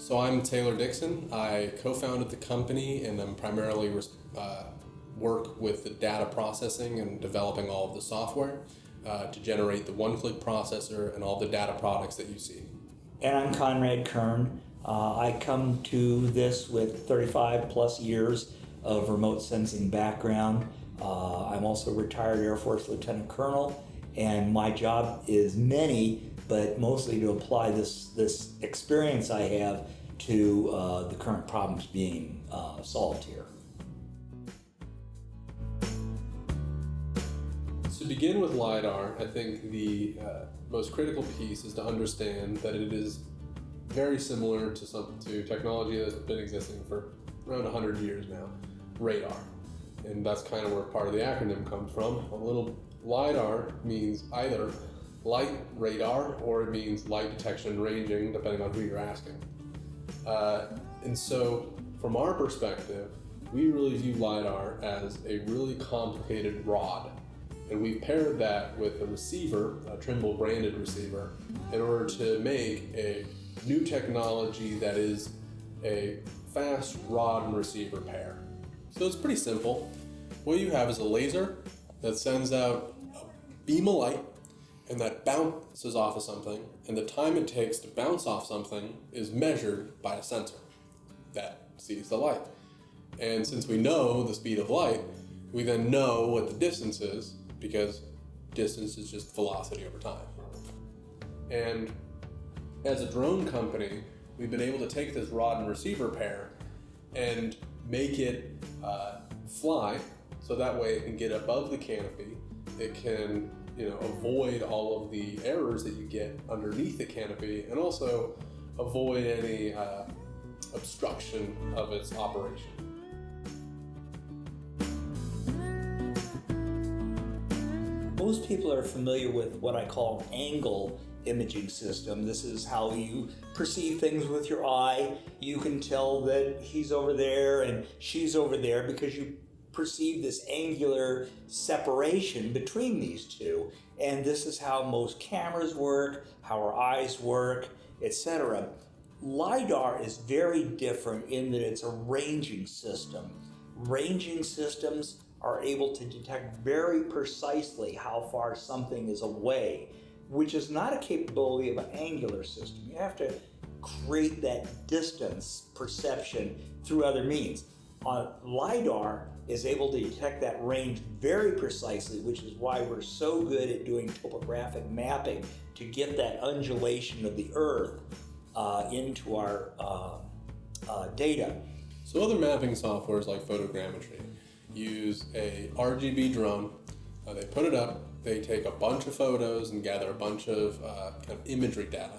So I'm Taylor Dixon. I co-founded the company and I'm primarily uh, work with the data processing and developing all of the software uh, to generate the one-click processor and all the data products that you see. And I'm Conrad Kern. Uh, I come to this with 35 plus years of remote sensing background. Uh, I'm also a retired Air Force Lieutenant Colonel, and my job is many, but mostly to apply this, this experience I have to uh, the current problems being uh, solved here. To begin with LiDAR, I think the uh, most critical piece is to understand that it is very similar to some to technology that's been existing for around 100 years now, radar. And that's kind of where part of the acronym comes from. A little LiDAR means either light radar or it means light detection ranging, depending on who you're asking. Uh, and so, from our perspective, we really view LiDAR as a really complicated rod. And we've paired that with a receiver, a Trimble branded receiver, in order to make a new technology that is a fast rod and receiver pair. So it's pretty simple. What you have is a laser that sends out a beam of light and that bounces off of something, and the time it takes to bounce off something is measured by a sensor that sees the light. And since we know the speed of light, we then know what the distance is because distance is just velocity over time. And as a drone company, we've been able to take this rod and receiver pair and make it uh, fly so that way it can get above the canopy. It can you know, avoid all of the errors that you get underneath the canopy and also avoid any uh, obstruction of its operation. Most people are familiar with what I call angle imaging system. This is how you perceive things with your eye. You can tell that he's over there and she's over there because you perceive this angular separation between these two. And this is how most cameras work, how our eyes work, etc. LiDAR is very different in that it's a ranging system. Ranging systems are able to detect very precisely how far something is away which is not a capability of an angular system. You have to create that distance perception through other means. Uh, LiDAR is able to detect that range very precisely, which is why we're so good at doing topographic mapping to get that undulation of the Earth uh, into our uh, uh data. So other mapping softwares like photogrammetry use a RGB drone, uh, they put it up, they take a bunch of photos and gather a bunch of kind of imagery data.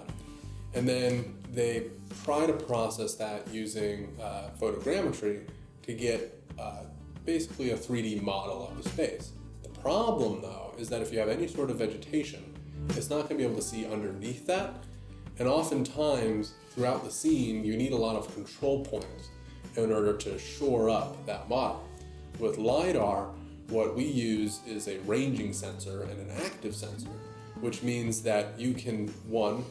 And then they try to process that using photogrammetry to get uh, basically a 3D model of the space. The problem though is that if you have any sort of vegetation, it's not going to be able to see underneath that. And oftentimes throughout the scene, you need a lot of control points in order to shore up that model. With LiDAR, what we use is a ranging sensor and an active sensor, which means that you can, one,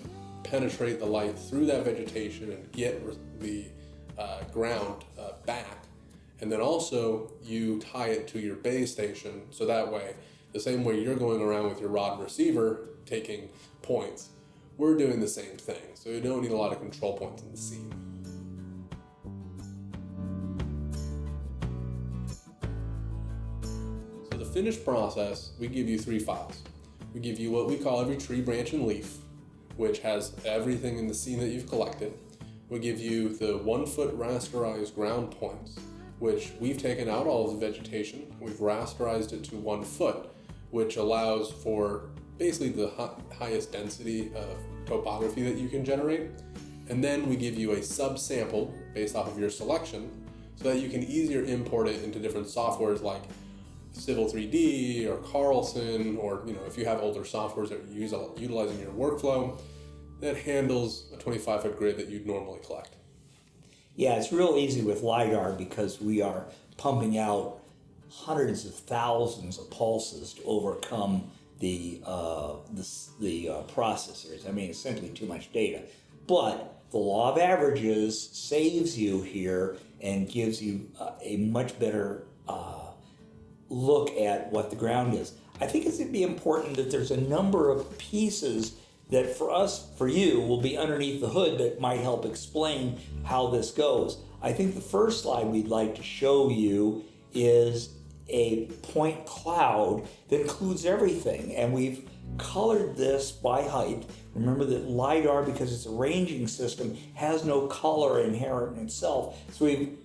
penetrate the light through that vegetation and get the uh, ground uh, back. And then also you tie it to your base station so that way, the same way you're going around with your rod and receiver taking points, we're doing the same thing. So you don't need a lot of control points in the scene. So the finished process, we give you three files. We give you what we call every tree, branch, and leaf, which has everything in the scene that you've collected. We give you the one foot rasterized ground points, which we've taken out all of the vegetation. We've rasterized it to one foot, which allows for basically the highest density of topography that you can generate. And then we give you a subsample based off of your selection so that you can easier import it into different softwares like Civil 3D or Carlson, or you know, if you have older softwares that you use utilizing your workflow, that handles a 25 foot grid that you'd normally collect. Yeah, it's real easy with LiDAR because we are pumping out hundreds of thousands of pulses to overcome the, uh, the, the uh, processors. I mean, it's simply too much data. But the law of averages saves you here and gives you uh, a much better uh, look at what the ground is. I think it's going to be important that there's a number of pieces that for us, for you, will be underneath the hood that might help explain how this goes. I think the first slide we'd like to show you is a point cloud that includes everything. And we've colored this by height. Remember that LiDAR, because it's a ranging system, has no color inherent in itself. So we've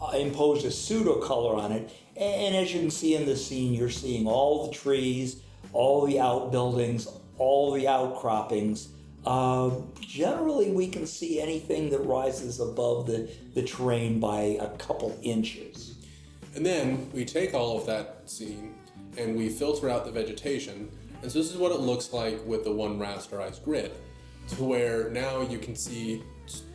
uh, imposed a pseudo color on it. And as you can see in the scene, you're seeing all the trees, all the outbuildings, all the outcroppings. Uh, generally, we can see anything that rises above the, the terrain by a couple inches. And then we take all of that scene and we filter out the vegetation. And so this is what it looks like with the one rasterized grid, to where now you can see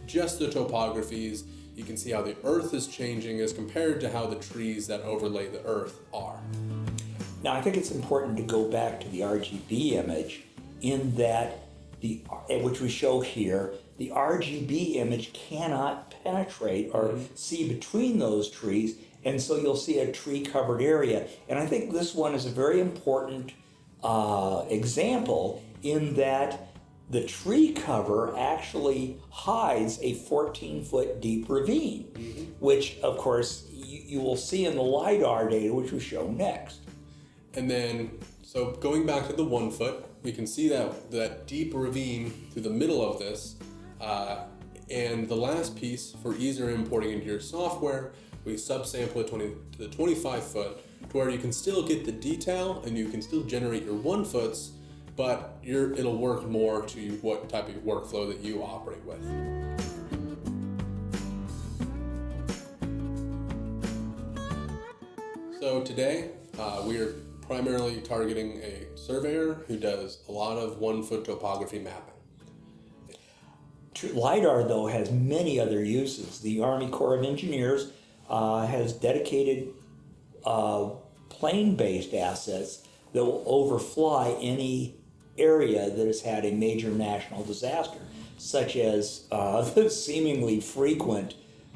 just the topographies, you can see how the earth is changing as compared to how the trees that overlay the earth are. Now, I think it's important to go back to the RGB image in that the which we show here, the RGB image cannot penetrate or mm-hmm. see between those trees, and so you'll see a tree covered area. And I think this one is a very important uh, example in that the tree cover actually hides a 14 foot deep ravine, mm-hmm. which of course you, you, will see in the LiDAR data, which we show next. And then, so going back to the one foot, we can see that, that deep ravine through the middle of this. Uh, and the last piece for easier importing into your software, we subsample it 20, to the 25 foot to where you can still get the detail and you can still generate your one foots but it'll work more to what type of workflow that you operate with. So today, uh, we are primarily targeting a surveyor who does a lot of one-foot topography mapping. LiDAR, though, has many other uses. The Army Corps of Engineers uh, has dedicated uh, plane-based assets that will overfly any area that has had a major national disaster, such as uh, the seemingly frequent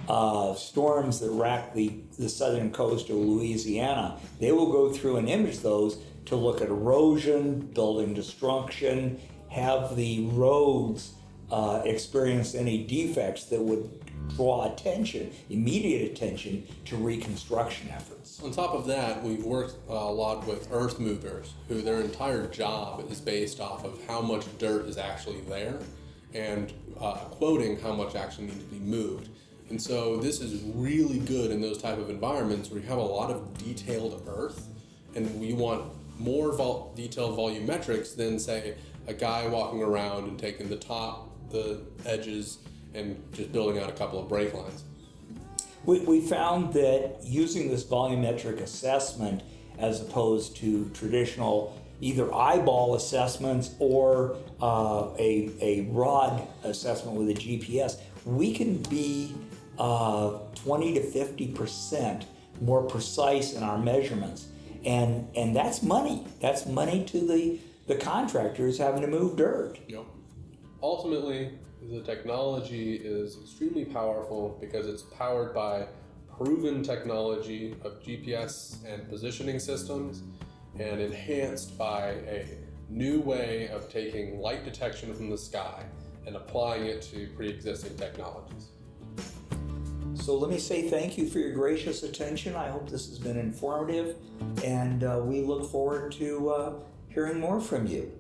uh, storms that rack the, the southern coast of Louisiana. They will go through and image those to look at erosion, building destruction, have the roads uh, experience any defects that would draw attention, immediate attention to reconstruction efforts. On top of that, we've worked a lot with earth movers, who their entire job is based off of how much dirt is actually there and uh, quoting how much actually needs to be moved. And so this is really good in those type of environments where you have a lot of detailed earth and we want more vol detailed volumetrics than say a guy walking around and taking the top, the edges, and just building out a couple of break lines. We, we found that using this volumetric assessment as opposed to traditional either eyeball assessments or uh, a, a rod assessment with a GPS, we can be uh, 20 to 50% more precise in our measurements. And, and that's money. That's money to the, the contractors having to move dirt. Yep. Ultimately, the technology is extremely powerful because it's powered by proven technology of GPS and positioning systems and enhanced by a new way of taking light detection from the sky and applying it to pre-existing technologies. So let me say thank you for your gracious attention. I hope this has been informative and uh, we look forward to uh, hearing more from you.